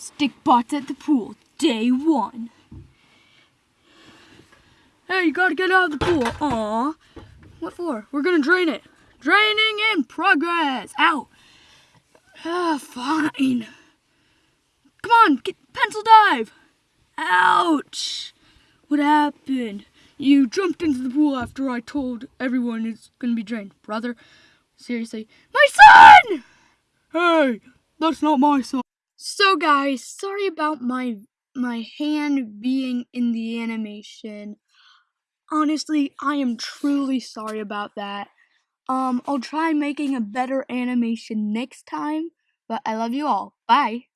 Stick bots at the pool, day one. Hey, you gotta get out of the pool. Aw. What for? We're gonna drain it. Draining in progress. Ow. Ah, fine. Come on, get pencil dive. Ouch. What happened? You jumped into the pool after I told everyone it's gonna be drained. Brother, seriously. My son! Hey, that's not my son. So guys, sorry about my my hand being in the animation. Honestly, I am truly sorry about that. Um, I'll try making a better animation next time, but I love you all. Bye.